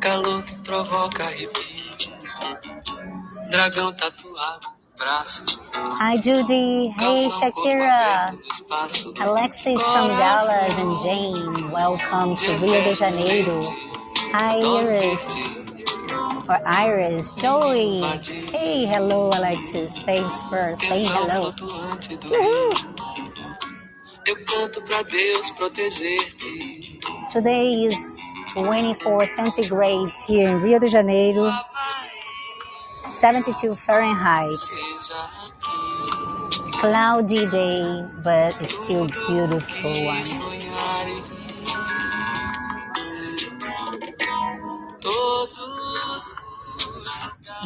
Calor que provoca arrepio. Dragão tatuado no braço. Hi, Judy. Hey, Shakira. Alexis from Dallas and Jane. Welcome to Rio de Janeiro. Hi, Iris. Or Iris. Joey. Hey, hello, Alexis. Thanks for saying hello. flutuante do Uhul. rio. Eu canto pra Deus proteger-te. Today is 24 centigrades here in Rio de Janeiro, 72 Fahrenheit. Cloudy day, but it's still beautiful one.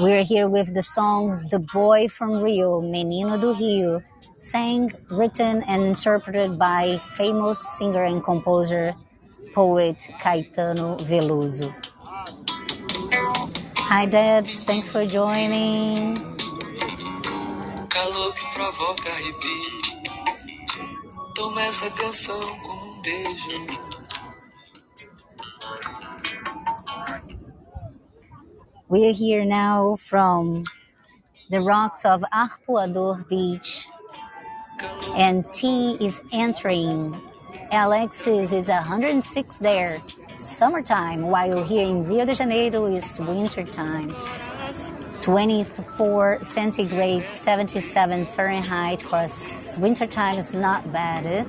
We're here with the song The Boy from Rio, Menino do Rio, sang, written, and interpreted by famous singer and composer, poet Caetano Veloso. Hi, Debs. Thanks for joining. calor que provoca arrepio. Toma essa canção como um beijo. We are here now from the rocks of Arpoador Beach, and T is entering. Alexis is 106 there, summertime, while here in Rio de Janeiro is wintertime. 24 centigrade, 77 Fahrenheit for wintertime is not bad. eh?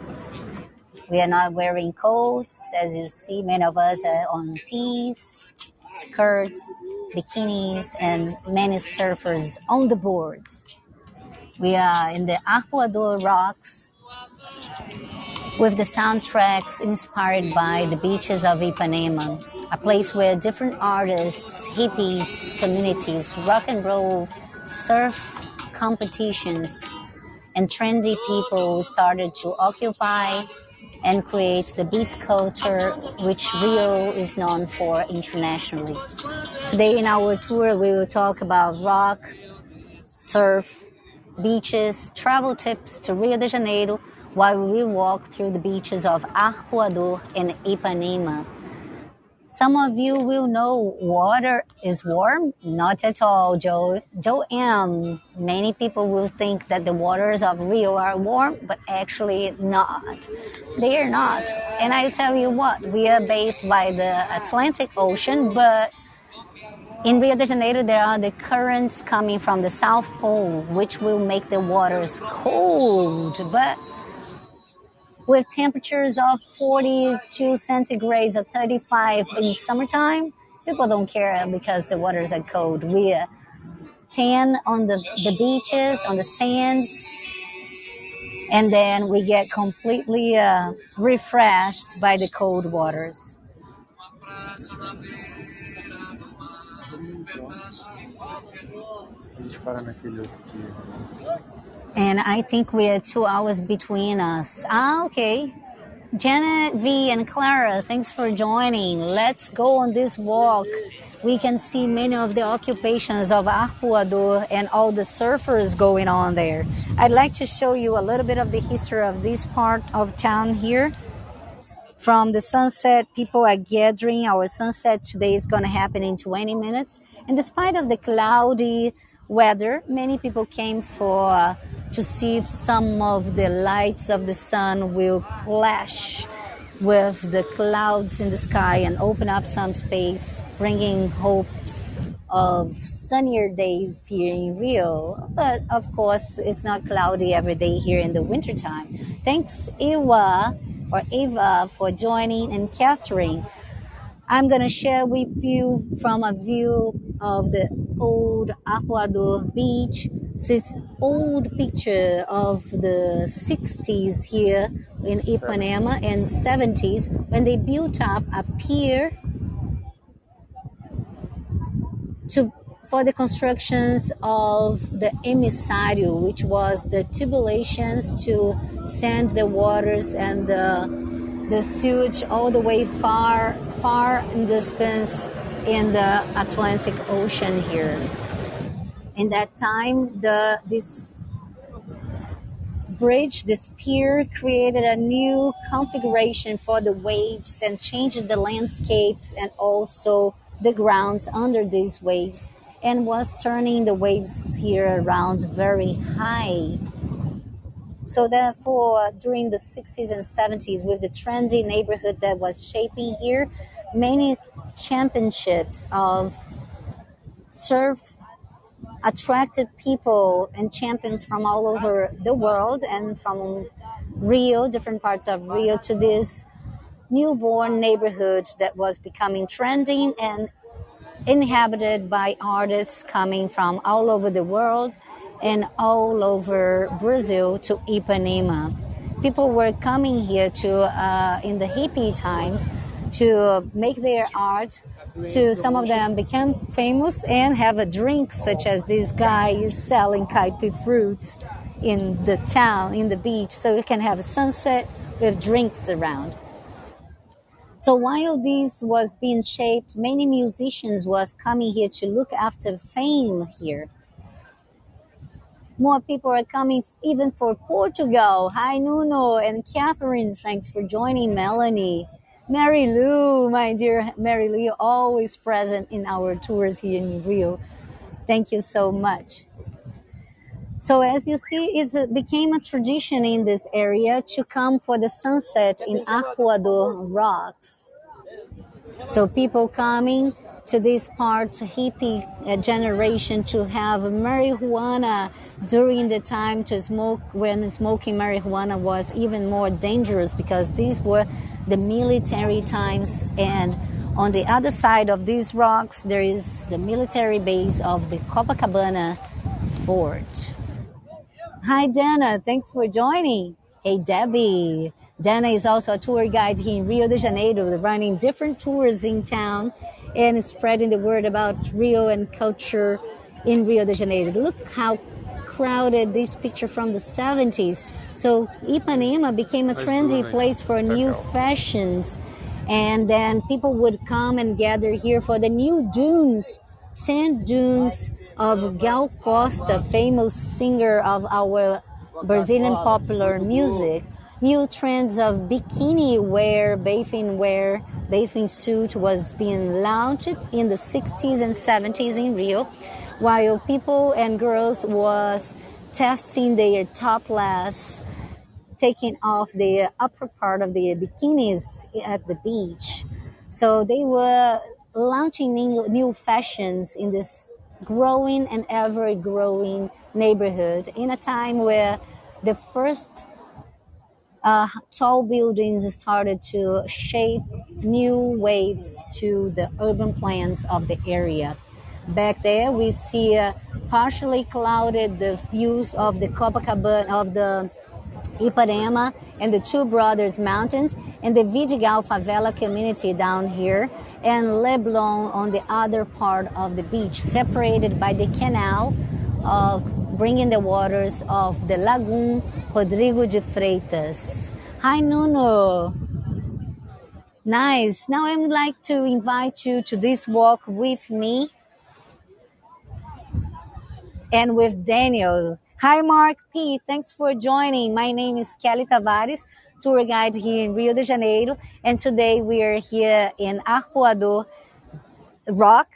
We are not wearing coats, as you see. Many of us are on tees, skirts, bikinis, and many surfers on the boards. We are in the Arpoador Rocks with the soundtracks inspired by the beaches of Ipanema, a place where different artists, hippies, communities, rock and roll, surf competitions, and trendy people started to occupy and create the beat culture which Rio is known for internationally. Today in our tour, we will talk about rock, surf, beaches, travel tips to Rio de Janeiro while we walk through the beaches of Arpoador and Ipanema. Some of you will know water is warm. Not at all, Joe. Joe M. Many people will think that the waters of Rio are warm, but actually not. They are not. And I tell you what, we are bathed by the Atlantic Ocean, but in Rio de Janeiro, there are the currents coming from the South Pole, which will make the waters cold. But with temperatures of 42 centigrades or 35 in summertime, people don't care because the waters are cold. We are tan on the, the beaches, on the sands, and then we get completely uh, refreshed by the cold waters. And I think we are two hours between us. Ah, okay. Janet V and Clara, thanks for joining. Let's go on this walk. We can see many of the occupations of Arpoador and all the surfers going on there. I'd like to show you a little bit of the history of this part of town here. From the sunset, people are gathering. Our sunset today is going to happen in 20 minutes. And despite of the cloudy weather, many people came for to see if some of the lights of the sun will clash with the clouds in the sky and open up some space, bringing hopes of sunnier days here in Rio. But of course, it's not cloudy every day here in the wintertime. Thanks, Eva or Eva, for joining, and Catherine. I'm going to share with you from a view of the old Arpoador beach. This old picture of the 60s here in Ipanema and 70s when they built up a pier to for the constructions of the emissário, which was the tubulations to send the waters and the, the sewage all the way far, far in distance in the Atlantic Ocean here. In that time, the this bridge, this pier, created a new configuration for the waves and changed the landscapes and also the grounds under these waves and was turning the waves here around very high. So therefore, during the 60s and 70s, with the trendy neighborhood that was shaping here, many championships of surf attracted people and champions from all over the world and from Rio, different parts of Rio, to this newborn neighborhood that was becoming trending and inhabited by artists coming from all over the world and all over Brazil to Ipanema. People were coming here to, uh, in the hippie times, to make their art. To some of them became famous and have a drink, such as this guy is selling caipi fruits in the town, in the beach, so you can have a sunset with drinks around. So while this was being shaped, many musicians was coming here to look after fame here. More people are coming even for Portugal. Hi Nuno and Catherine, thanks for joining Melanie. Mary Lou, my dear Mary Lou, always present in our tours here in Rio. Thank you so much. So as you see, it became a tradition in this area to come for the sunset in Arpoador Rocks. So people coming to this part, hippie uh, generation, to have marijuana during the time to smoke when smoking marijuana was even more dangerous because these were the military times and on the other side of these rocks there is the military base of the Copacabana fort. Hi Dana, thanks for joining. Hey Debbie. Dana is also a tour guide here in Rio de Janeiro, running different tours in town and spreading the word about Rio and culture in Rio de Janeiro. Look how crowded this picture from the 70s. So Ipanema became a trendy place for new fashions. And then people would come and gather here for the new dunes, sand dunes of Gal Costa, famous singer of our Brazilian popular music. New trends of bikini wear, bathing wear, bathing suit was being launched in the 60s and 70s in Rio, while people and girls was testing their topless, taking off the upper part of their bikinis at the beach. So they were launching new, new fashions in this growing and ever growing neighborhood in a time where the first uh, tall buildings started to shape new waves to the urban plans of the area. Back there, we see uh, partially clouded the views of the Copacabana, of the Ipanema and the Two Brothers Mountains, and the Vidigal favela community down here, and Leblon on the other part of the beach, separated by the canal of bringing the waters of the Lagoon Rodrigo de Freitas. Hi, Nuno. Nice. Now I would like to invite you to this walk with me and with Daniel. Hi, Mark P. Thanks for joining. My name is Kelly Tavares, tour guide here in Rio de Janeiro, and today we are here in Arpoador Rock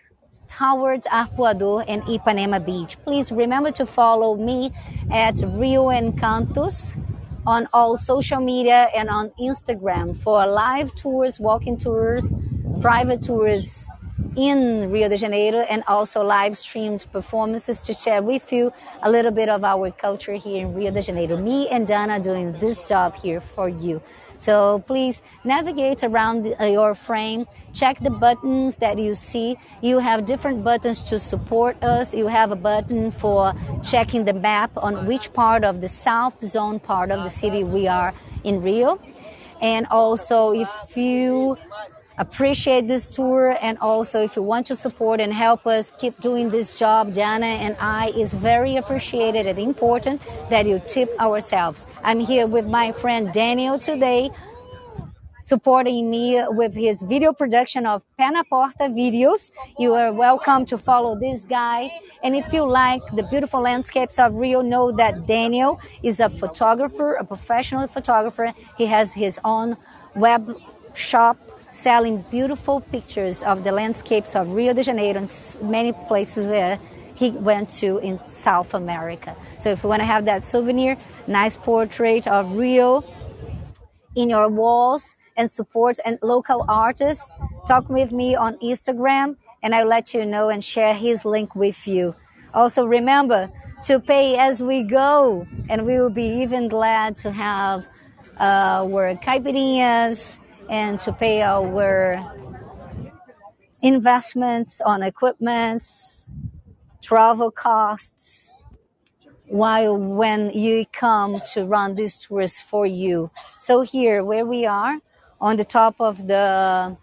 towards Arpoador and Ipanema Beach. Please remember to follow me at Rio Encantos on all social media and on Instagram for live tours, walking tours, private tours in Rio de Janeiro and also live streamed performances to share with you a little bit of our culture here in Rio de Janeiro. Me and Dana doing this job here for you. So please navigate around uh, your frame, check the buttons that you see. You have different buttons to support us. You have a button for checking the map on which part of the south zone part of the city we are in Rio. And also if you appreciate this tour and also if you want to support and help us keep doing this job Diana and I is very appreciated and important that you tip ourselves I'm here with my friend Daniel today supporting me with his video production of Penaporta videos. You are welcome to follow this guy. And if you like the beautiful landscapes of Rio, know that Daniel is a photographer, a professional photographer. He has his own web shop selling beautiful pictures of the landscapes of Rio de Janeiro and many places where he went to in South America. So if you want to have that souvenir, nice portrait of Rio in your walls, and support and local artists, talk with me on Instagram and I'll let you know and share his link with you. Also remember to pay as we go and we will be even glad to have uh, our caipirinhas and to pay our investments on equipments, travel costs, while when you come to run these tours for you. So here, where we are, on the top of the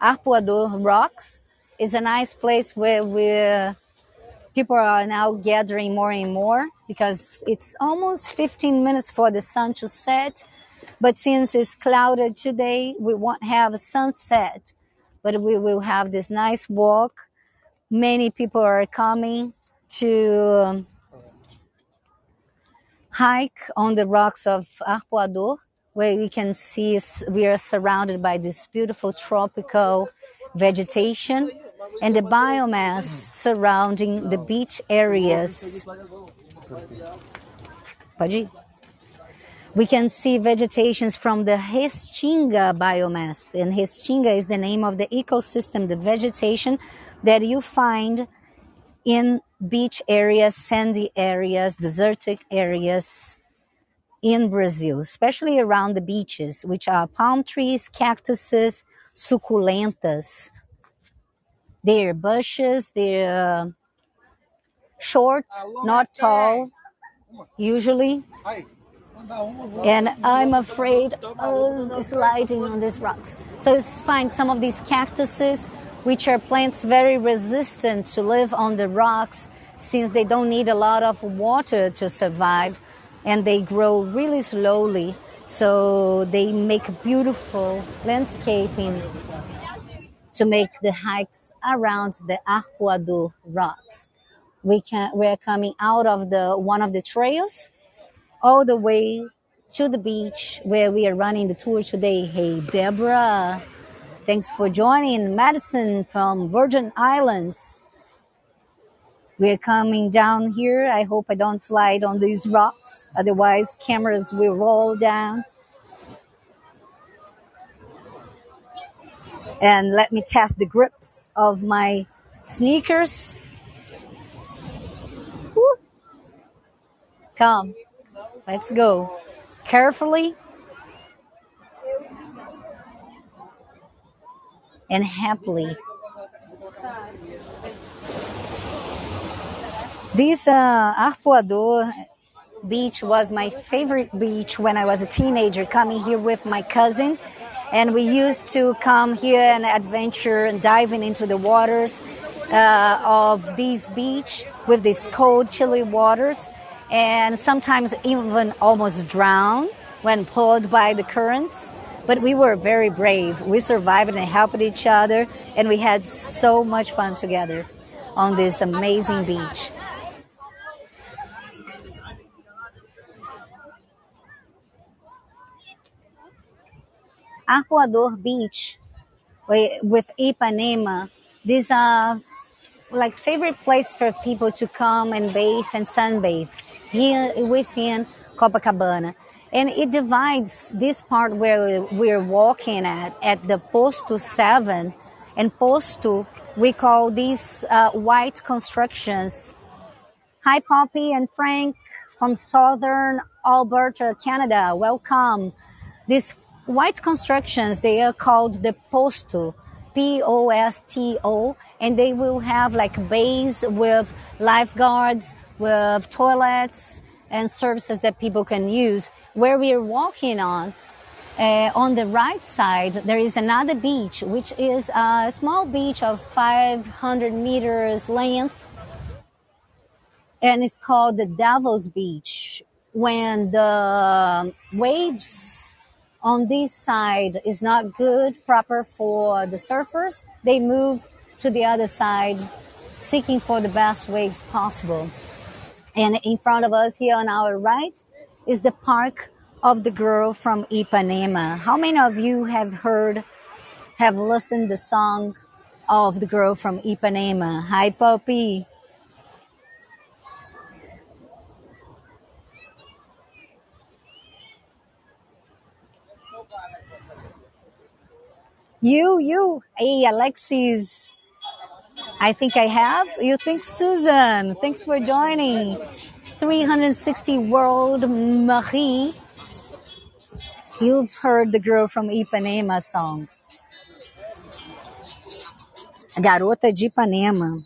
Arpoador rocks. is a nice place where we people are now gathering more and more because it's almost 15 minutes for the sun to set. But since it's clouded today, we won't have a sunset, but we will have this nice walk. Many people are coming to um, hike on the rocks of Arpoador where we can see we are surrounded by this beautiful tropical vegetation and the biomass surrounding the beach areas. We can see vegetations from the Restinga biomass, and Restinga is the name of the ecosystem, the vegetation that you find in beach areas, sandy areas, desertic areas, in Brazil, especially around the beaches, which are palm trees, cactuses, succulentas. They're bushes, they're uh, short, not tall, usually. And I'm afraid of sliding on these rocks. So let's find Some of these cactuses, which are plants very resistant to live on the rocks, since they don't need a lot of water to survive, and they grow really slowly. So they make beautiful landscaping to make the hikes around the Arpoador rocks. We can we're coming out of the one of the trails all the way to the beach where we are running the tour today. Hey Deborah, thanks for joining Madison from Virgin Islands. We're coming down here. I hope I don't slide on these rocks. Otherwise, cameras will roll down. And let me test the grips of my sneakers. Woo. Come, let's go. Carefully and happily. This uh, Arpoador beach was my favorite beach when I was a teenager, coming here with my cousin. And we used to come here and adventure and diving into the waters uh, of this beach with these cold, chilly waters, and sometimes even almost drown when pulled by the currents. But we were very brave. We survived and helped each other, and we had so much fun together on this amazing beach. Arpoador Beach eh, with Ipanema. These are like favorite place for people to come and bathe and sunbathe here within Copacabana. And it divides this part where we're walking at, at the Posto 7 and Posto, we call these uh, white constructions. Hi, Poppy and Frank from Southern Alberta, Canada. Welcome. These white constructions, they are called the posto, P-O-S-T-O, and they will have like bays with lifeguards, with toilets and services that people can use. Where we are walking on, uh, on the right side, there is another beach, which is a small beach of 500 meters length, and it's called the Devil's Beach. When the waves on this side is not good, proper for the surfers, they move to the other side, seeking for the best waves possible. And in front of us here on our right is the park of the girl from Ipanema. How many of you have heard, have listened the song of the girl from Ipanema? Hi, Poppy. You, you, hey, Alexis. I think I have. You think Susan? Thanks for joining. 360 World Marie. You've heard the girl from Ipanema song. Garota de Ipanema.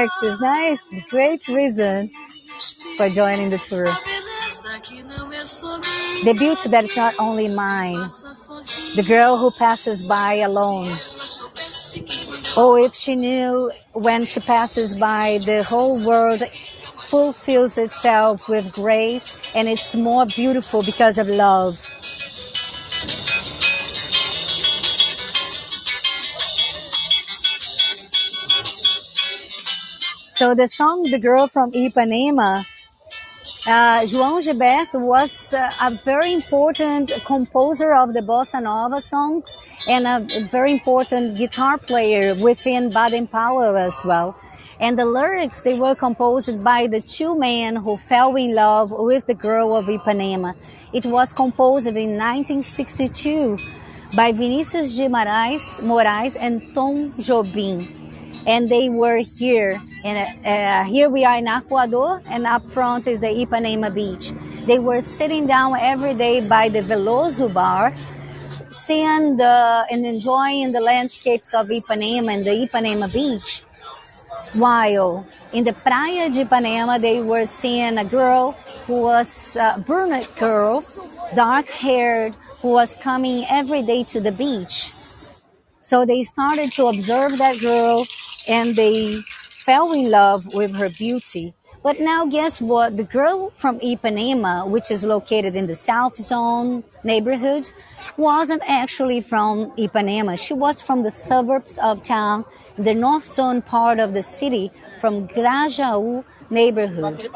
Alexis, nice. Great reason for joining the tour. The beauty that is not only mine. The girl who passes by alone. Oh, if she knew when she passes by, the whole world fulfills itself with grace and it's more beautiful because of love. So the song The Girl from Ipanema, uh, João Gilberto was uh, a very important composer of the bossa nova songs and a very important guitar player within Baden Powell as well. And the lyrics, they were composed by the two men who fell in love with the girl of Ipanema. It was composed in 1962 by Vinicius de Moraes, Moraes and Tom Jobim and they were here. And uh, here we are in Arpoador, and up front is the Ipanema beach. They were sitting down every day by the Veloso bar, seeing the and enjoying the landscapes of Ipanema and the Ipanema beach. While in the Praia de Ipanema, they were seeing a girl who was a brunette girl, dark haired, who was coming every day to the beach. So they started to observe that girl and they fell in love with her beauty. But now, guess what? The girl from Ipanema, which is located in the South Zone neighborhood, wasn't actually from Ipanema. She was from the suburbs of town, the North Zone part of the city, from Grajaú neighborhood.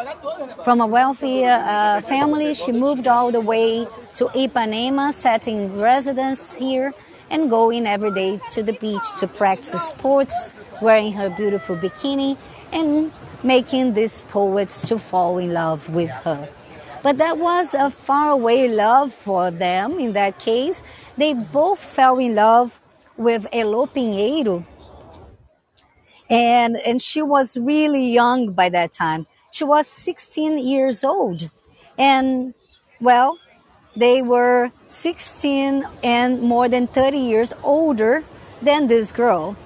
From a wealthy uh, family, she moved all the way to Ipanema, setting residence here and going every day to the beach to practice sports, wearing her beautiful bikini and making these poets to fall in love with her. But that was a faraway love for them in that case. They both fell in love with Elo Pinheiro, and, and she was really young by that time. She was 16 years old. And, well, they were 16 and more than 30 years older than this girl.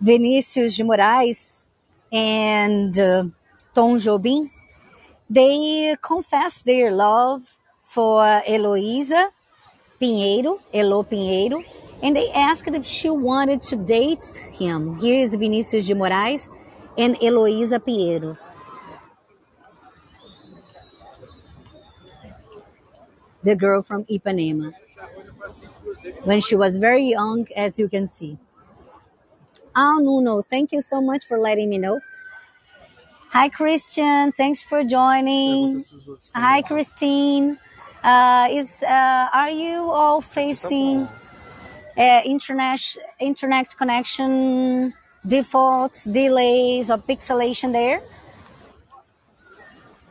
Vinicius de Moraes and uh, Tom Jobim, they confessed their love for Heloísa Pinheiro, Elo Pinheiro, and they asked if she wanted to date him. Here is Vinicius de Moraes and Heloísa Pinheiro. The girl from Ipanema. When she was very young, as you can see. Oh, Nuno, thank you so much for letting me know. Hi, Christian. Thanks for joining. Hi, Christine. Uh, is uh, are you all facing uh, internet internet connection defaults, delays, or pixelation there?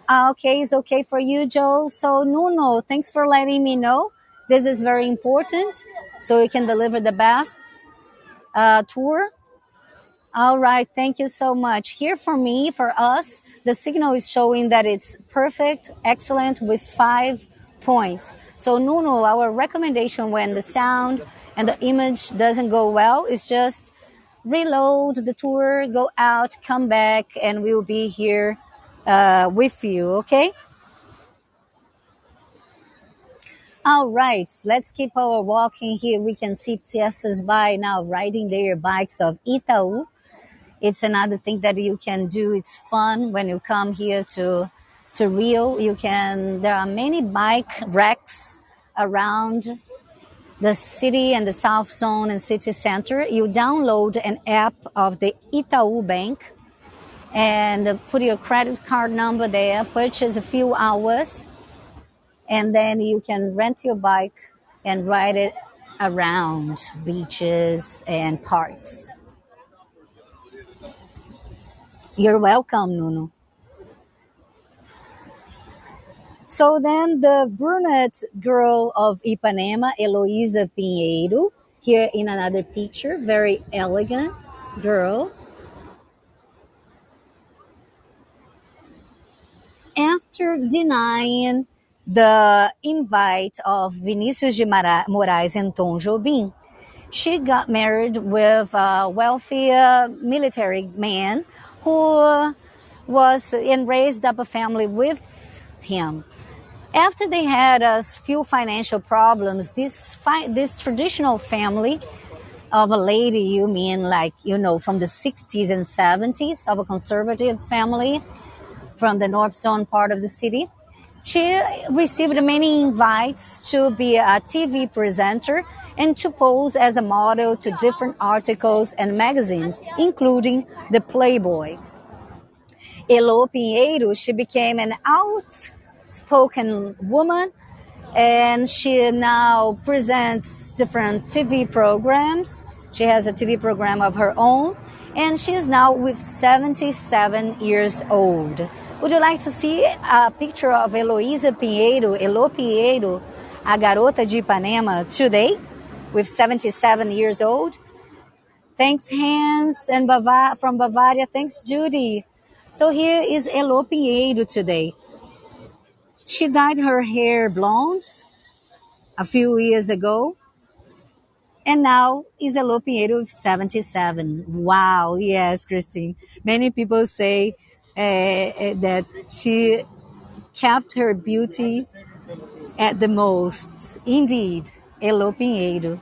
Ah, okay, it's okay for you, Joe. So, Nuno, thanks for letting me know. This is very important, so we can deliver the best uh, tour. All right, thank you so much. Here for me, for us, the signal is showing that it's perfect, excellent, with five points. So, Nuno, our recommendation when the sound and the image doesn't go well is just reload the tour, go out, come back, and we'll be here uh, with you, okay? All right, let's keep our walking here. We can see passers by now riding their bikes of Itaú. It's another thing that you can do. It's fun when you come here to to Rio. You can. There are many bike racks around the city and the South Zone and city center. You download an app of the Itaú Bank and put your credit card number there. Purchase a few hours and then you can rent your bike and ride it around beaches and parks. You're welcome, Nuno. So then the brunette girl of Ipanema, Eloisa Pinheiro, here in another picture, very elegant girl. After denying the invite of Vinicius de Moraes and Tom Jobim, she got married with a wealthy uh, military man who was and raised up a family with him. After they had a few financial problems, this fi- this traditional family of a lady, you mean like you know from the 60s and 70s of a conservative family from the North Zone part of the city, she received many invites to be a TV presenter and to pose as a model to different articles and magazines, including the Playboy. Elo Pinheiro, she became an outspoken woman and she now presents different TV programs. She has a TV program of her own and she is now with 77 years old. Would you like to see a picture of Eloísa Pinheiro, Elo Pinheiro, a garota de Ipanema today, with 77 years old? Thanks, Hans and Bava- from Bavaria. Thanks, Judy. So here is Elo Pinheiro today. She dyed her hair blonde a few years ago, and now is Elo Pinheiro with 77. Wow, yes, Christine. Many people say uh, that she kept her beauty at the most. Indeed, Elo Pinheiro.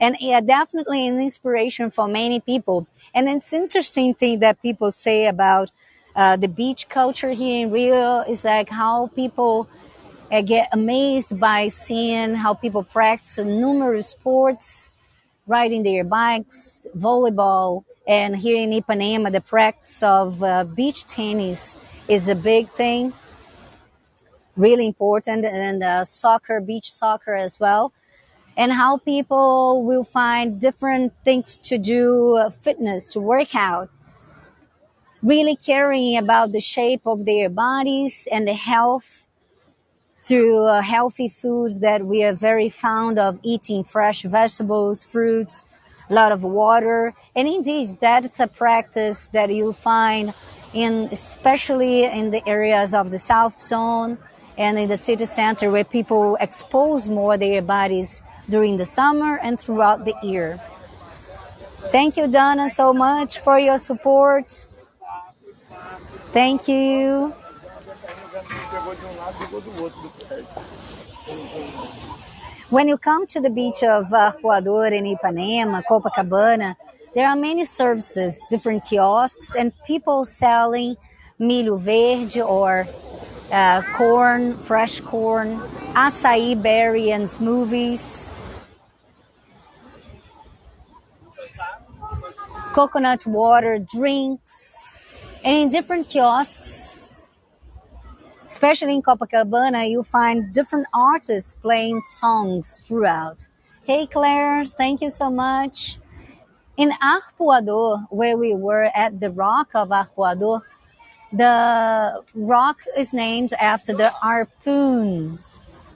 And yeah, definitely an inspiration for many people. And it's interesting thing that people say about uh, the beach culture here in Rio is like how people uh, get amazed by seeing how people practice numerous sports, riding their bikes, volleyball, and here in Ipanema, the practice of uh, beach tennis is a big thing, really important, and uh, soccer, beach soccer as well. And how people will find different things to do, uh, fitness, to work out, really caring about the shape of their bodies and the health through uh, healthy foods that we are very fond of eating fresh vegetables, fruits, a lot of water. And indeed, that's a practice that you find in, especially in the areas of the South Zone and in the city center where people expose more their bodies during the summer and throughout the year. Thank you, Donna, so much for your support. Thank you. When you come to the beach of Arpoador in Ipanema, Copacabana, there are many services, different kiosks, and people selling milho verde or uh, corn, fresh corn, acai berry and smoothies, coconut water drinks, and in different kiosks, especially in Copacabana, you find different artists playing songs throughout. Hey Claire, thank you so much. In Arpoador, where we were at the rock of Arpoador, the rock is named after the harpoon.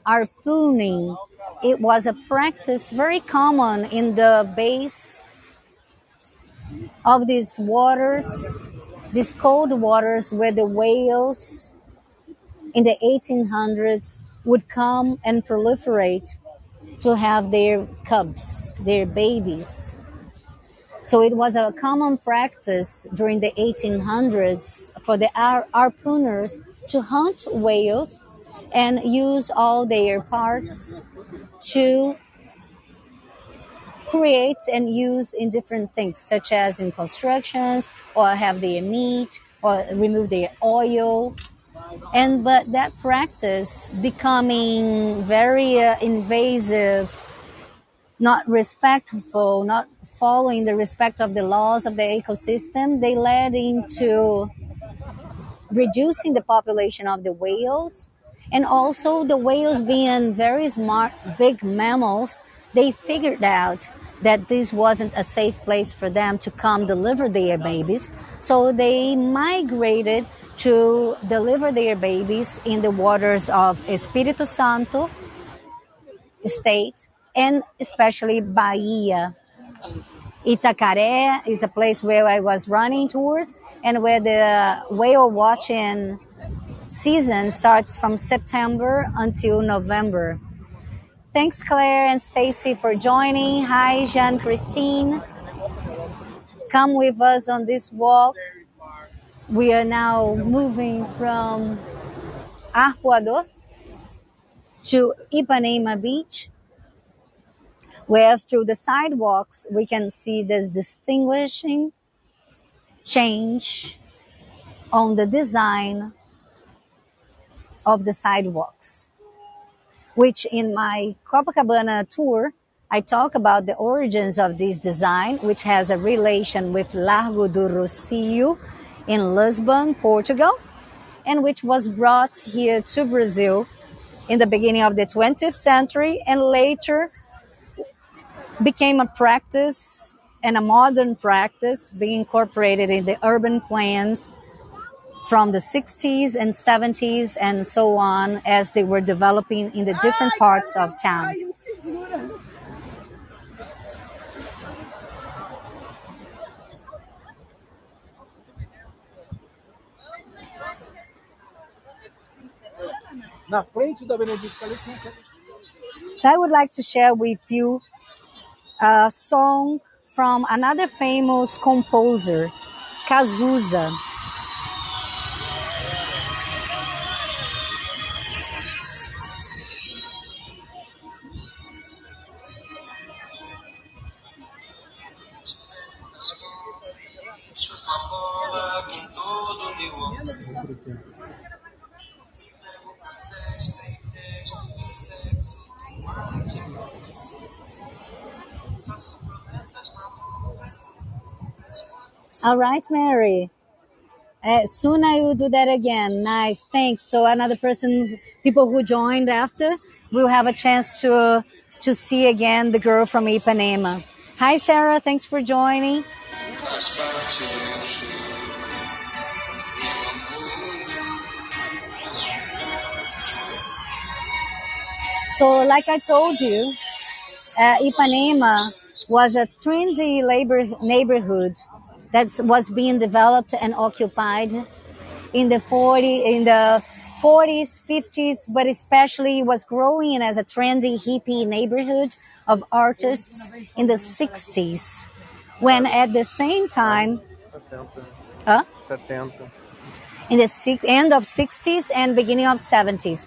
Harpooning. It was a practice very common in the base of these waters, these cold waters where the whales in the 1800s would come and proliferate to have their cubs, their babies. So it was a common practice during the 1800s for the har- harpooners to hunt whales and use all their parts to create and use in different things, such as in constructions, or have their meat, or remove their oil. And but that practice becoming very uh, invasive, not respectful, not following the respect of the laws of the ecosystem, they led into reducing the population of the whales and also the whales being very smart big mammals they figured out that this wasn't a safe place for them to come deliver their babies. So they migrated to deliver their babies in the waters of espírito santo state and especially bahia. Itacaré is a place where I was running tours and where the whale watching season starts from September until November. Thanks, Claire and Stacy, for joining. Hi, Jean Christine. Come with us on this walk. We are now moving from Arpoador to Ipanema Beach, where through the sidewalks we can see this distinguishing change on the design of the sidewalks, which in my Copacabana tour, I talk about the origins of this design, which has a relation with Largo do Rocio in Lisbon, Portugal, and which was brought here to Brazil in the beginning of the 20th century and later became a practice and a modern practice being incorporated in the urban plans from the 60s and 70s and so on as they were developing in the different parts of town. Na frente da Benedito Calixto. I would like to share with you a song from another famous composer, Cazuza. All right, Mary. Uh, soon I will do that again. Nice, thanks. So another person, people who joined after, will have a chance to to see again the girl from Ipanema. Hi, Sarah. Thanks for joining. So, like I told you, uh, Ipanema was a trendy labor neighborhood that was being developed and occupied in the 40 in the 40s 50s but especially was growing as a trendy hippie neighborhood of artists in the 60s when at the same time 70. uh, 70. in the six, end of 60s and beginning of 70s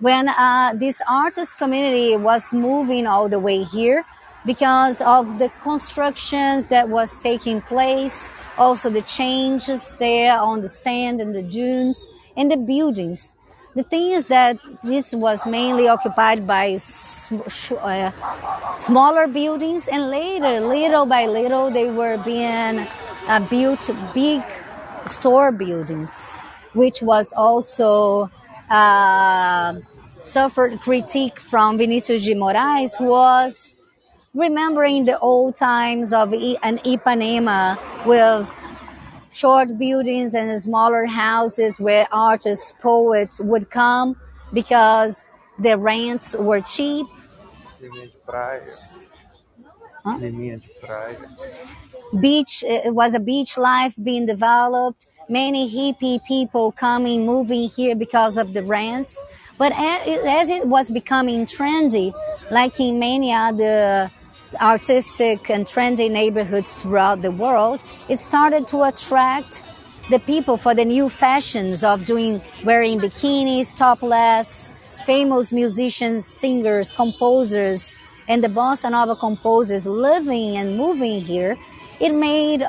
when uh, this artist community was moving all the way here because of the constructions that was taking place also the changes there on the sand and the dunes and the buildings. The thing is that this was mainly occupied by uh, smaller buildings and later little by little they were being uh, built big store buildings which was also uh, suffered critique from Vinicius de Moraes who was remembering the old times of an Ipanema with short buildings and smaller houses where artists, poets would come because the rents were cheap. Praia. beach it was a beach life being developed. Many hippie people coming moving here because of the rents. But as it was becoming trendy like in many other artistic and trendy neighborhoods throughout the world, it started to attract the people for the new fashions of doing wearing bikinis, topless, famous musicians, singers, composers, and the bossa nova composers living and moving here. It made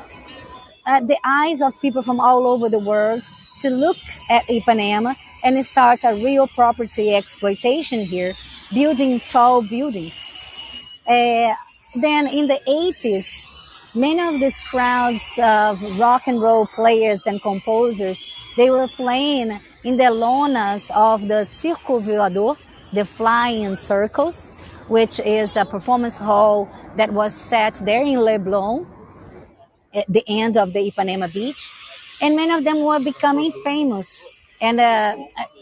uh, the eyes of people from all over the world to look at Ipanema and start a real property exploitation here, building tall buildings. Uh, then in the 80s, many of these crowds of rock and roll players and composers, they were playing in the lonas of the Circo Voador, the flying circles, which is a performance hall that was set there in Leblon at the end of the Ipanema beach. And many of them were becoming famous. And uh,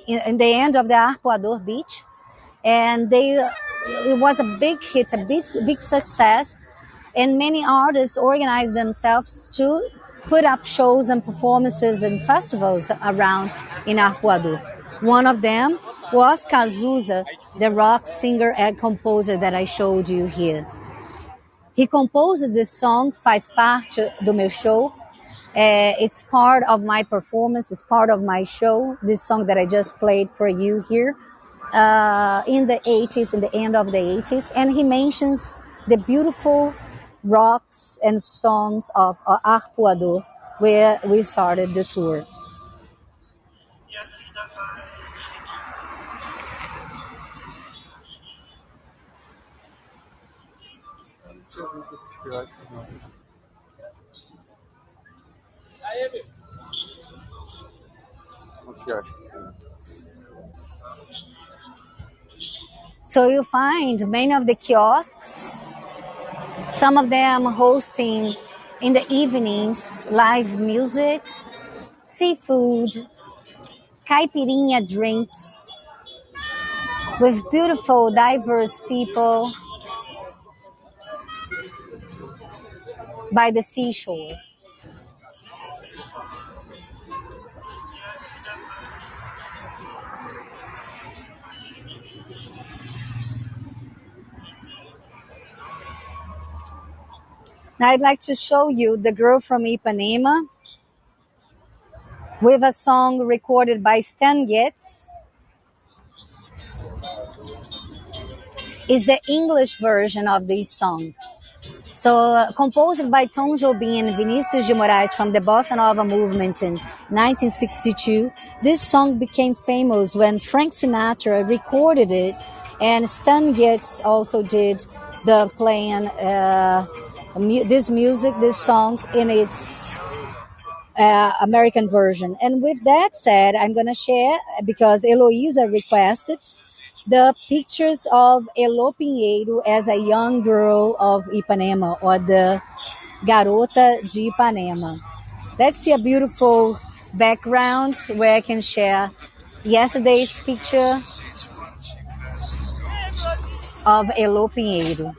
in, in the end of the Arpoador beach, and they it was a big hit, a big big success, and many artists organized themselves to put up shows and performances and festivals around in Arpoador. One of them was Cazuza, the rock singer and composer that I showed you here. He composed this song, faz parte do meu show. Uh, it's part of my performance, it's part of my show, this song that I just played for you here uh, in the 80s, in the end of the 80s. And he mentions the beautiful rocks and stones of uh, Arpoador, where we started the tour. Deixa eu ver So you find many of the kiosks, some of them hosting in the evenings live music, seafood, caipirinha drinks with beautiful, diverse people by the seashore. Now I'd like to show you the girl from Ipanema with a song recorded by Stan Getz. Is the English version of this song. So, uh, composed by Tom Jobim and Vinicius de Moraes from the Bossa Nova movement in 1962, this song became famous when Frank Sinatra recorded it, and Stan Getz also did the playing uh, this music, this song in its uh, American version. And with that said, I'm going to share, because Eloisa requested, the pictures of Elo Pinheiro as a young girl of Ipanema or the Garota de Ipanema. Let's see a beautiful background where I can share yesterday's picture of Elo Pinheiro.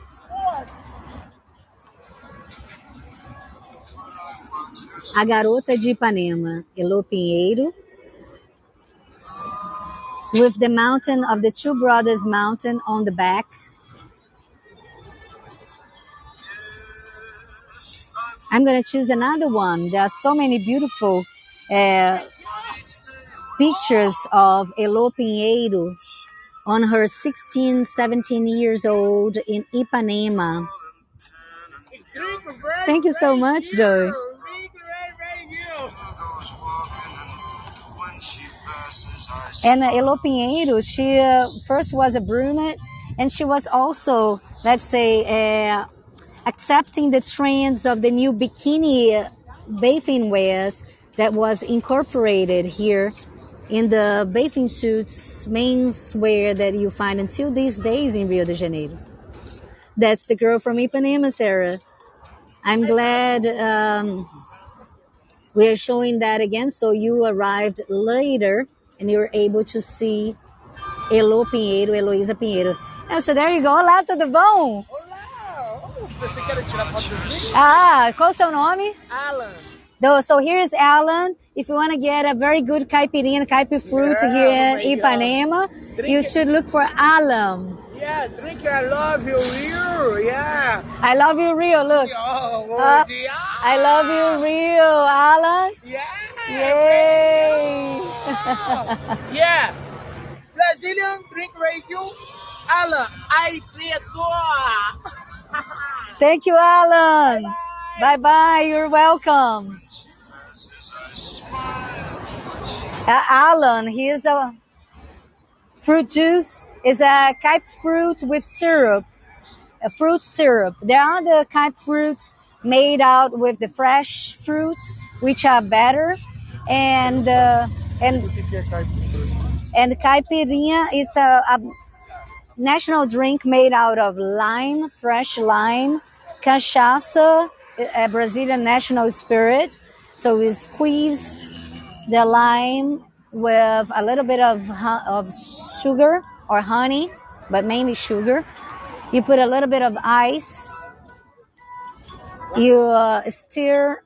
A Garota de Ipanema, Elo Pinheiro, with the mountain of the Two Brothers Mountain on the back. I'm going to choose another one. There are so many beautiful uh, pictures of Elo Pinheiro on her 16, 17 years old in Ipanema. Thank you so much, Joey. And uh, Elo Pinheiro, she uh, first was a brunette, and she was also, let's say, uh, accepting the trends of the new bikini bathing wears that was incorporated here in the bathing suits menswear that you find until these days in Rio de Janeiro. That's the girl from Ipanema, Sarah. I'm glad um, we are showing that again. So you arrived later and you're able to see Elo Pinheiro, Heloísa Pinheiro. Ah, so there you go. Olá, tudo bom? Olá! Oh, você quer tirar foto do? Ah, qual o seu nome? Alan! Though, so here's Alan. If you want to get a very good caipirinha, caipi fruit Yeah, here oh in Ipanema, you should look for Alan. Yeah, drink I love you, real, Yeah. I love you, Rio. Look. Oh, Uh. I love you, real, Alan. Yeah. Yay! Yeah. Brazilian drink radio. Alan, I preto. Thank you, Alan. Bye bye. You're welcome. Uh, Alan, he is a fruit juice. Is a type fruit with syrup, a fruit syrup. There are the type fruits made out with the fresh fruits, which are better, and uh, and and caipirinha is a, a national drink made out of lime, fresh lime, cachaça, a Brazilian national spirit. So we squeeze the lime with a little bit of of sugar or honey, but mainly sugar. You put a little bit of ice. You uh, stir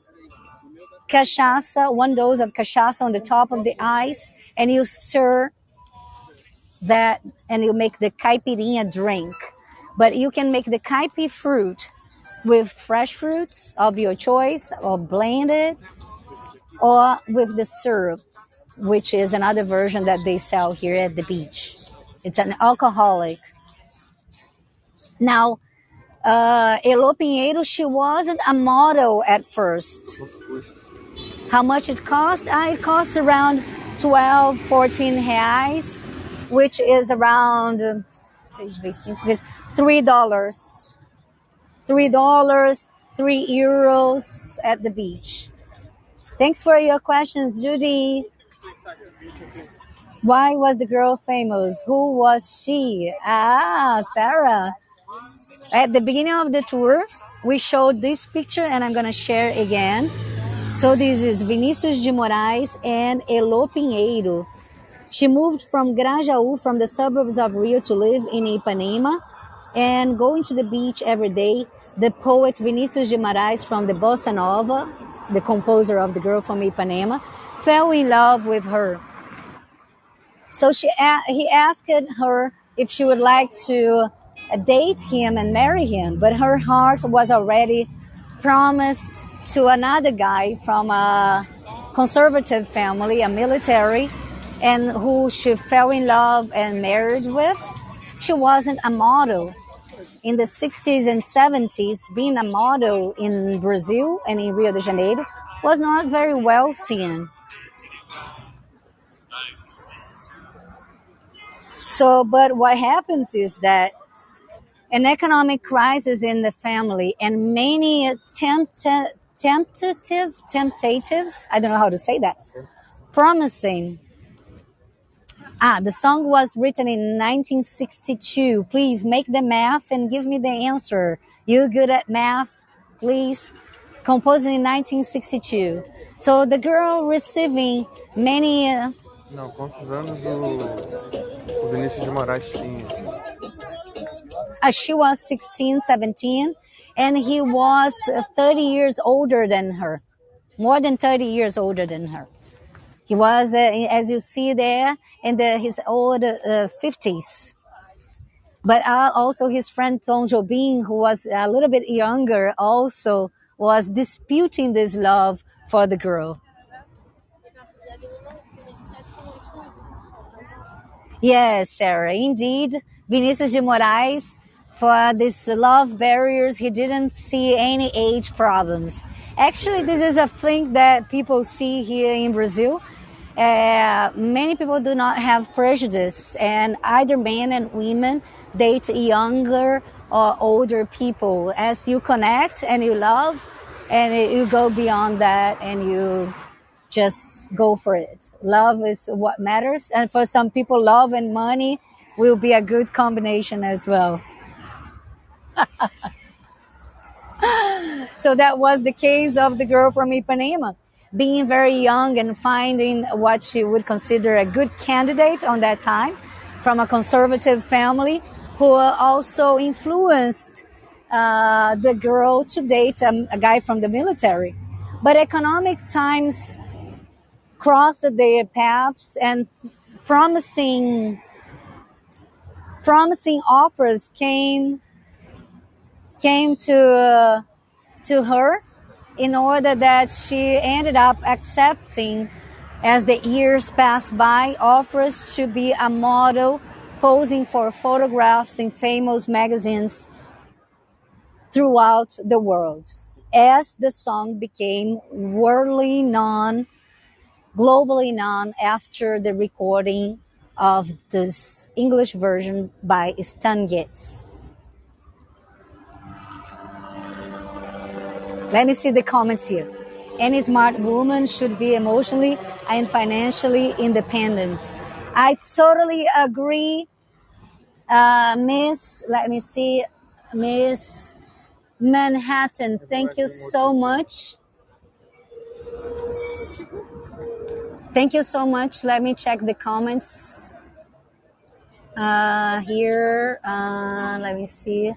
cachaça, one dose of cachaça on the top of the ice, and you stir that and you make the caipirinha drink. But you can make the caipi fruit with fresh fruits of your choice or blend it or with the syrup, which is another version that they sell here at the beach. It's an alcoholic. Now, uh, Elo Pinheiro, she wasn't a model at first. How much it costs? Uh, it costs around 12, 14 reais, which is around three dollars. Three dollars, three euros at the beach. Thanks for your questions, Judy. Why was the girl famous? Who was she? Ah, Sarah. At the beginning of the tour, we showed this picture and I'm going to share again. So this is Vinicius de Moraes and Elo Pinheiro. She moved from Grajaú, from the suburbs of Rio, to live in Ipanema and going to the beach every day. The poet Vinicius de Moraes from the Bossa Nova, the composer of The Girl from Ipanema, fell in love with her. So she, he asked her if she would like to date him and marry him, but her heart was already promised to another guy from a conservative family, a military, and who she fell in love and married with. She wasn't a model. In the 60s and 70s, being a model in Brazil and in Rio de Janeiro was not very well seen. So, but what happens is that an economic crisis in the family and many tempt- tentative, temptative, I don't know how to say that, promising. Ah, the song was written in 1962. Please make the math and give me the answer. You good at math? Please. Composed in 1962. So the girl receiving many uh, Não, quantos anos o, o Vinícius de Moraes tinha? uh, she was 16, 17, and he was uh, 30 years older than her, more than 30 years older than her. He was, uh, as you see there, in the, his old uh, 50s. But uh, also his friend Tom Jobim, who was a little bit younger, also was disputing this love for the girl. Yes, Sarah, indeed. Vinicius de Moraes, for these love barriers, he didn't see any age problems. Actually, this is a thing that people see here in Brazil. Uh, many people do not have prejudice, and either men and women date younger or older people. As you connect and you love, and you go beyond that, and you just go for it. Love is what matters. And for some people, love and money will be a good combination as well. so that was the case of the girl from Ipanema. Being very young and finding what she would consider a good candidate on that time from a conservative family who also influenced uh, the girl to date a, a guy from the military. But economic times crossed their paths and promising promising offers came came to uh, to her in order that she ended up accepting as the years passed by offers to be a model posing for photographs in famous magazines throughout the world. As the song became worldly known globally known after the recording of this English version by Stan Getz. Let me see the comments here. Any smart woman should be emotionally and financially independent. I totally agree, uh, Miss. Let me see, Miss Manhattan. Thank you so much. Thank you so much. Let me check the comments uh, here. Uh, let me see.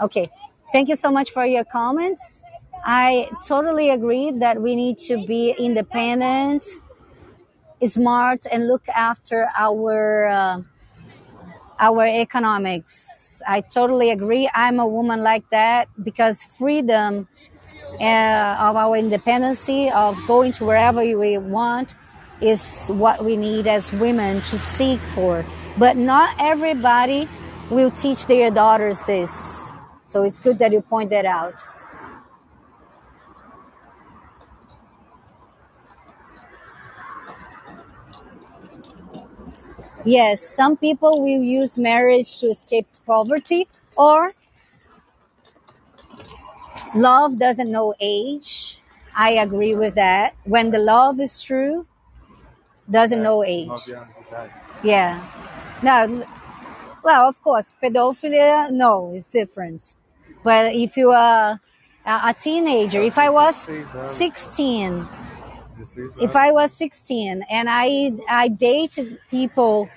Okay. Thank you so much for your comments. I totally agree that we need to be independent, smart, and look after our uh, our economics. I totally agree. I'm a woman like that because freedom uh, of our independency of going to wherever we want is what we need as women to seek for. But not everybody will teach their daughters this. So it's good that you point that out. Yes, some people will use marriage to escape poverty or love doesn't know age. I agree with that. When the love is true, doesn't know age. Yeah. Now, well, of course, pedophilia, no, it's different. But if you are a, a teenager, if I was 16, if I was 16 and I I dated people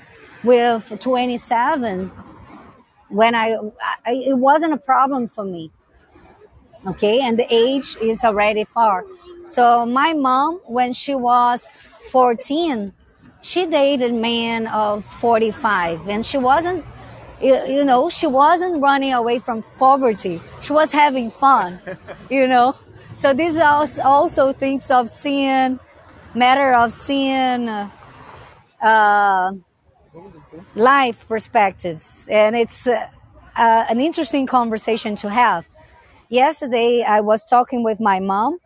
with 27 when I, I it wasn't a problem for me. Okay, and the age is already far. So my mom when she was 14, she dated man of 45 and she wasn't you, know she wasn't running away from poverty. She was having fun, you know. So this also thinks of seeing, matter of seeing uh, life perspectives, and it's uh, uh, an interesting conversation to have. Yesterday, I was talking with my mom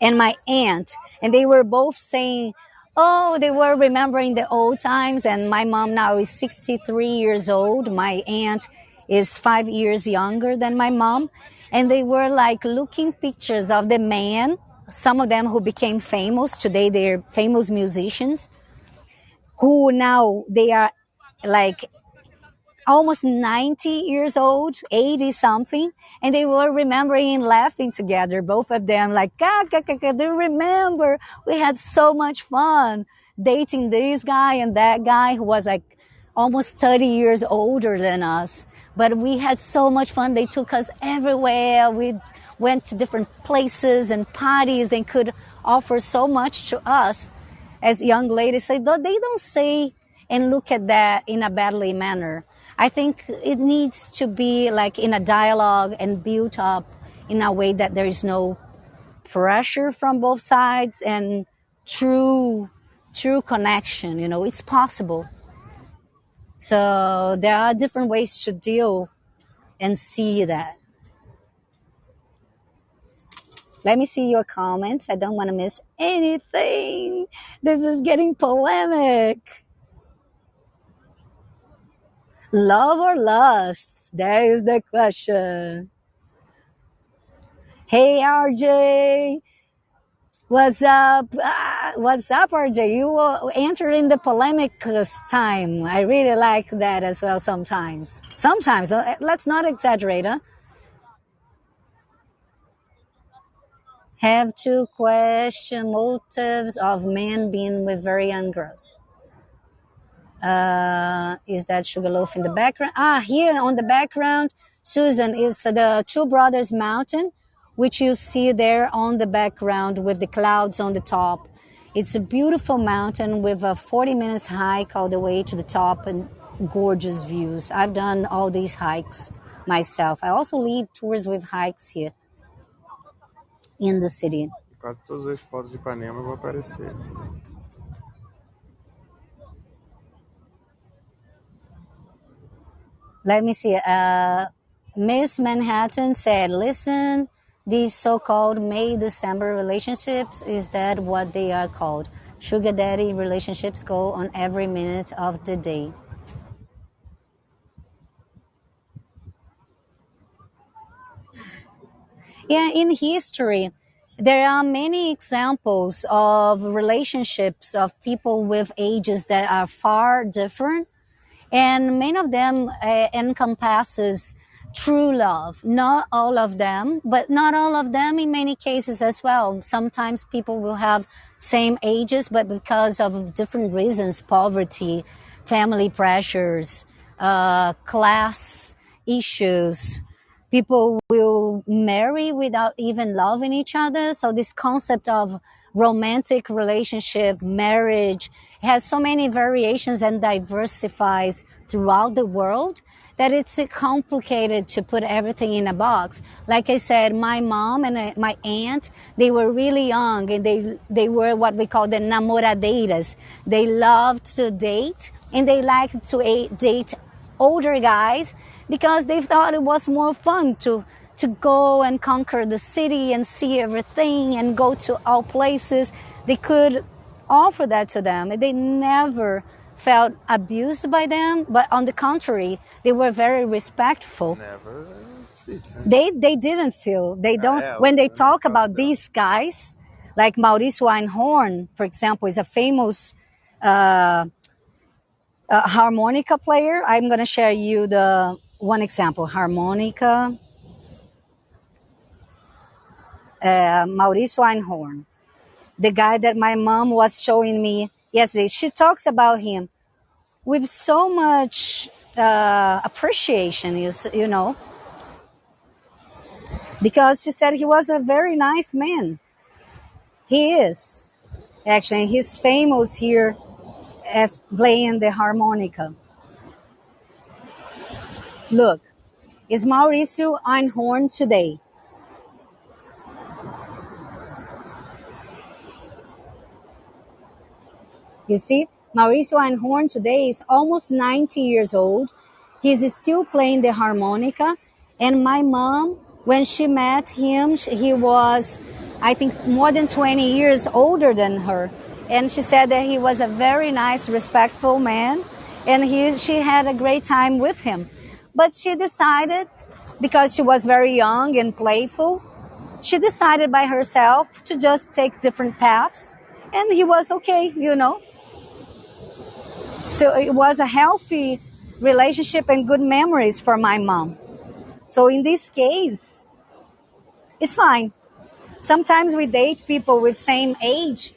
and my aunt, and they were both saying, "Oh, they were remembering the old times." And my mom now is 63 years old. My aunt is five years younger than my mom, and they were like looking pictures of the man some of them who became famous today they're famous musicians who now they are like almost 90 years old 80 something and they were remembering and laughing together both of them like "Ka, ka, ka, ka, they remember we had so much fun dating this guy and that guy who was like almost 30 years older than us but we had so much fun. They took us everywhere. We went to different places and parties. They could offer so much to us as young ladies. So they don't say and look at that in a badly manner. I think it needs to be like in a dialogue and built up in a way that there is no pressure from both sides and true true connection you know it's possible so there are different ways to deal and see that. Let me see your comments. I don't want to miss anything. This is getting polemic. Love or lust? That is the question. Hey, RJ. What's up? Ah, what's up, RJ? You enter in the polemic time. I really like that as well sometimes. Sometimes, let's not exaggerate, huh? Have to question motives of men being with very young girls. Uh, is that Sugarloaf in the background? Ah, here on the background, Susan, is the Two Brothers Mountain which you see there on the background with the clouds on the top. It's a beautiful mountain with a 40 minutes hike all the way to the top and gorgeous views. I've done all these hikes myself. I also lead tours with hikes here in the city. Quase todas as fotos de Ipanema vão aparecer. Let me see. Uh, Miss Manhattan said, listen, these so-called May December relationships, is that what they are called? Sugar daddy relationships go on every minute of the day. Yeah, in history, there are many examples of relationships of people with ages that are far different and many of them uh, encompasses true love. Not all of them but not all of them in many cases as well. Sometimes people will have same ages but because of different reasons poverty family pressures uh, class issues people will marry without even loving each other. So this concept of romantic relationship marriage has so many variations and diversifies throughout the world that it's complicated to put everything in a box. Like I said, my mom and uh, my aunt, they were really young and they, they were what we call the namoradeiras. They loved to date and they liked to date older guys because they thought it was more fun to to go and conquer the city and see everything and go to all places. They could offer that to them. They never felt abused by them, but on the contrary, they were very respectful. Never. They they didn't feel they don't yeah, when they talk about these guys, like Mauricio Einhorn, for example, is a famous uh, uh, harmonica player. I'm going to share you the one example harmonica. Uh, Mauricio Einhorn, the guy that my mom was showing me yesterday. She talks about him with so much uh, appreciation, you, you know, because she said he was a very nice man. He is. Actually, he's famous here as playing the harmonica. Look, is Mauricio Einhorn today. You see, Mauricio Einhorn today is almost 90 years old. He's still playing the harmonica. And my mom, when she met him, he was, I think, more than 20 years older than her. And she said that he was a very nice, respectful man. And he, she had a great time with him. But she decided, because she was very young and playful, she decided by herself to just take different paths. And he was okay, you know. So it was a healthy relationship and good memories for my mom. So in this case, it's fine. Sometimes we date people with same age,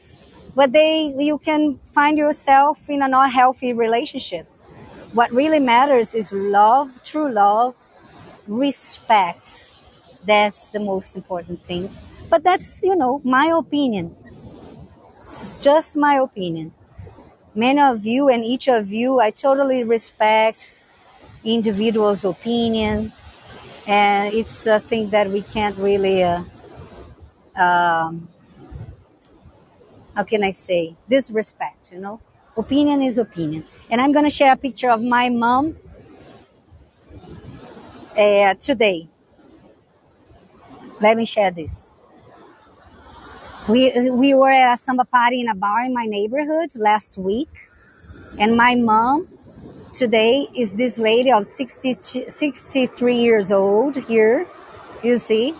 but they you can find yourself in a not healthy relationship. What really matters is love, true love, respect. That's the most important thing. But that's, you know, my opinion. It's just my opinion. Many of you and each of you, I totally respect individual's opinion, and it's a thing that we can't really, uh, um, how can I say, disrespect, you know? Opinion is opinion. And I'm going to share a picture of my mom uh, today. Let me share this. We, we were at a samba party in a bar in my neighborhood last week, and my mom today is this lady of 60, 63 years old here, you see.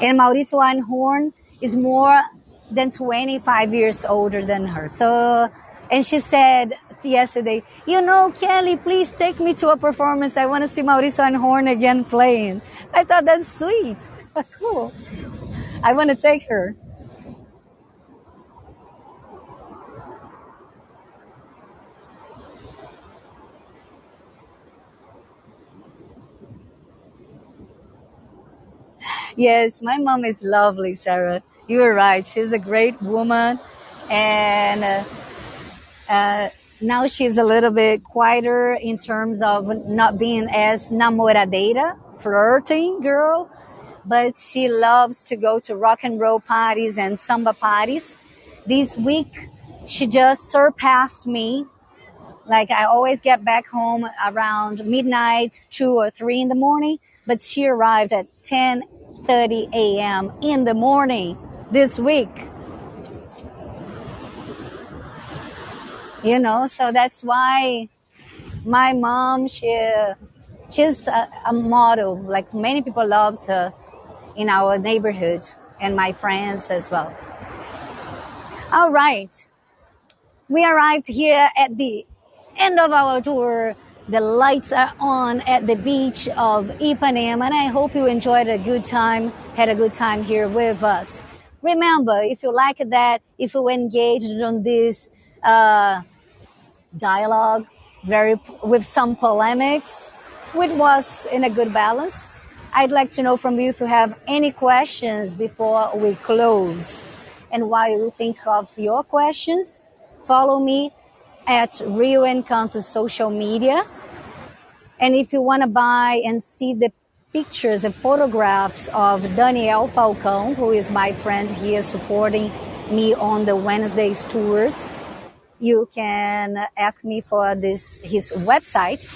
And Mauricio Einhorn is more than 25 years older than her. So, and she said yesterday, you know, Kelly, please take me to a performance. I want to see Mauricio Einhorn again playing. I thought that's sweet. cool. I want to take her. Yes, my mom is lovely, Sarah. You were right. She's a great woman. And uh, uh, now she's a little bit quieter in terms of not being as namoradeira, flirting girl, but she loves to go to rock and roll parties and samba parties. This week, she just surpassed me. Like I always get back home around midnight, two or three in the morning, but she arrived at 10:30 a.m. in the morning this week. You know, so that's why my mom she she's a, a model. Like many people loves her in our neighborhood and my friends as well. All right. We arrived here at the end of our tour. The lights are on at the beach of Ipanema, and I hope you enjoyed a good time, had a good time here with us. Remember, if you like that, if you engaged on this uh, dialogue, very with some polemics, which was in a good balance, I'd like to know from you if you have any questions before we close. And while you think of your questions, follow me at Rio Encanto social media. And if you want to buy and see the pictures and photographs of Daniel Falcão, who is my friend here supporting me on the Wednesdays tours, you can ask me for this his website.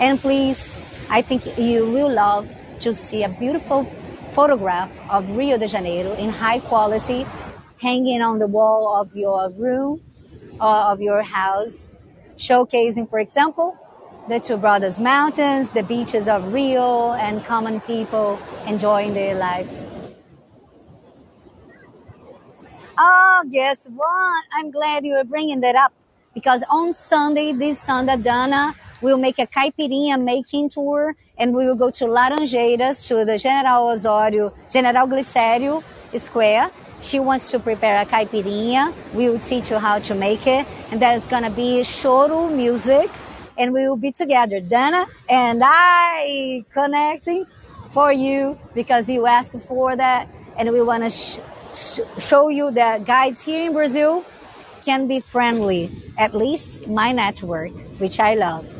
And please, I think you will love to see a beautiful photograph of Rio de Janeiro in high quality hanging on the wall of your room uh, of your house, showcasing, for example, the Two Brothers Mountains, the beaches of Rio, and common people enjoying their life. Oh, guess what? I'm glad you are bringing that up because on Sunday, this Sunday, Dana will make a caipirinha making tour and we will go to Laranjeiras to the General Osório, General Glicério Square she wants to prepare a caipirinha. We will teach you how to make it. And going to be choro music. And we will be together, Dana and I, connecting for you because you asked for that. And we want to sh- sh- show you that guides here in Brazil can be friendly, at least my network, which I love.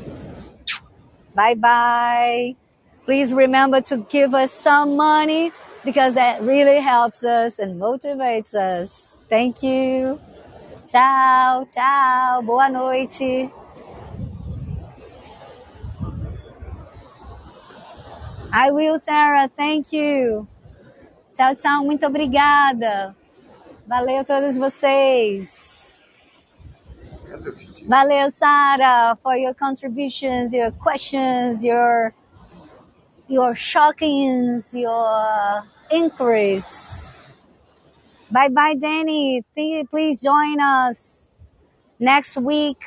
Bye bye. Please remember to give us some money because that really helps us and motivates us. Thank you. Tchau, tchau. Boa noite. I will, Sarah. Thank you. Tchau, tchau. Muito obrigada. Valeu a todos vocês. Valeu, Sarah, for your contributions, your questions, your your shockings, your inquiries. Bye bye, Danny. Please join us next week.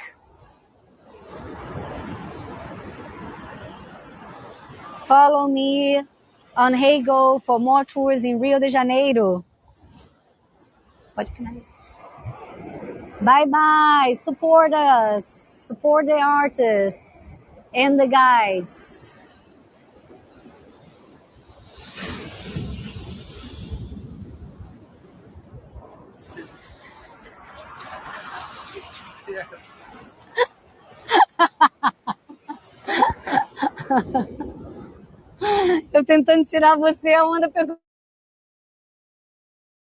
Follow me on Heygo for more tours in Rio de Janeiro. Bye bye. Support us. Support the artists and the guides. Eu tentando tirar você, a onda pegou.